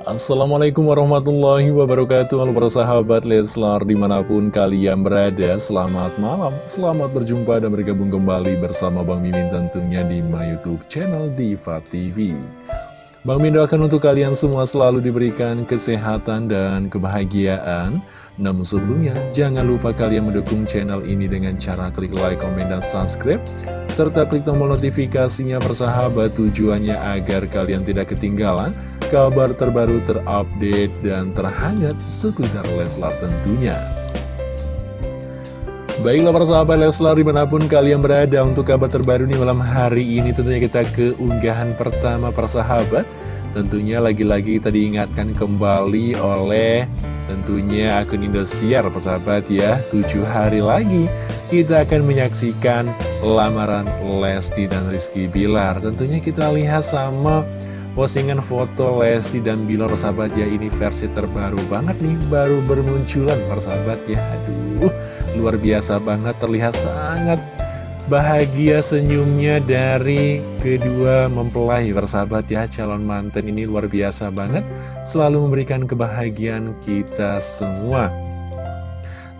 Assalamualaikum warahmatullahi wabarakatuh. Halo para sahabat Leslar di mana pun kalian berada Selamat malam, selamat berjumpa dan bergabung kembali bersama Bang Mimin tentunya di my youtube channel Diva TV Bang Mimin doakan untuk kalian semua selalu diberikan kesehatan dan kebahagiaan namun sebelumnya, jangan lupa kalian mendukung channel ini dengan cara klik like, komen, dan subscribe serta klik tombol notifikasinya persahabat tujuannya agar kalian tidak ketinggalan kabar terbaru terupdate dan terhangat seputar Leslar tentunya. Baiklah para sahabat Leslar di mana pun kalian berada untuk kabar terbaru nih malam hari ini tentunya kita ke unggahan pertama persahabat Tentunya lagi-lagi kita diingatkan kembali oleh tentunya akun Indosiar persahabat ya. 7 hari lagi kita akan menyaksikan lamaran Lesti dan Rizky Bilar. Tentunya kita lihat sama Postingan foto Lesti dan Bilar sahabat ya. Ini versi terbaru banget nih Baru bermunculan persahabat ya. Aduh luar biasa banget terlihat sangat bahagia senyumnya dari kedua mempelai persahabat ya Calon manten ini luar biasa banget. Selalu memberikan kebahagiaan kita semua.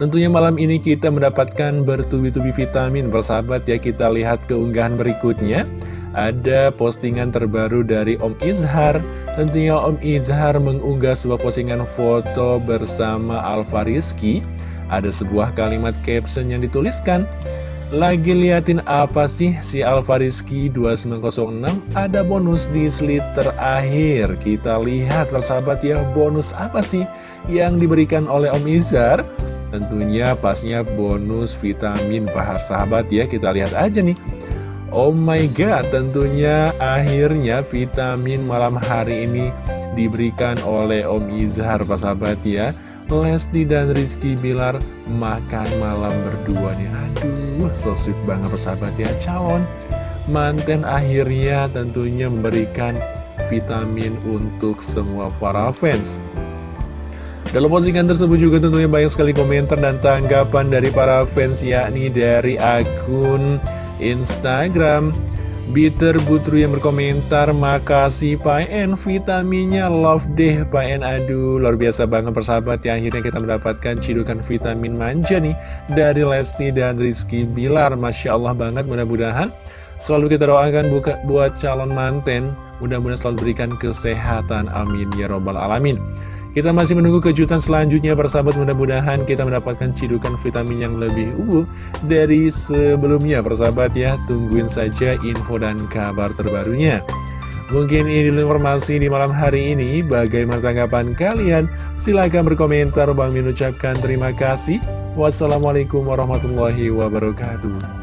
Tentunya malam ini kita mendapatkan bertubi-tubi vitamin. Persahabat ya Kita lihat keunggahan berikutnya. Ada postingan terbaru dari Om Izhar. Tentunya Om Izhar mengunggah sebuah postingan foto bersama Alfa Rizky. Ada sebuah kalimat caption yang dituliskan lagi liatin apa sih si Alfa Rizky 2906 Ada bonus di slide terakhir. Kita lihat persahabat ya bonus apa sih yang diberikan oleh Om Izhar Tentunya pasnya bonus vitamin pahar sahabat ya Kita lihat aja nih. Oh my god, tentunya akhirnya vitamin malam hari ini diberikan oleh Om Izhar, Pak sahabat ya. Lesti dan Rizky Bilar makan malam berdua nih. Aduh, so sweet banget sahabat ya. Calon manten akhirnya tentunya memberikan vitamin untuk semua para fans. Dalam postingan tersebut juga tentunya banyak sekali komentar dan tanggapan dari para fans yakni dari akun Instagram Bitter Butru yang berkomentar Makasih Pak En Vitaminnya love deh Pak En Aduh luar biasa banget persahabat ya Akhirnya kita mendapatkan cidukan vitamin manja nih Dari Lesti dan Rizky Bilar. Masya Allah banget mudah-mudahan Selalu kita doakan buka, buat calon manten Mudah-mudahan selalu berikan kesehatan. Amin. Ya Robbal Alamin. Kita masih menunggu kejutan selanjutnya persahabat. Mudah-mudahan kita mendapatkan cidukan vitamin yang lebih ubuh dari sebelumnya persahabat ya. Tungguin saja info dan kabar terbarunya. Mungkin ini informasi di malam hari ini. Bagaimana tanggapan kalian? Silahkan berkomentar. Bang Min ucapkan terima kasih. Wassalamualaikum warahmatullahi wabarakatuh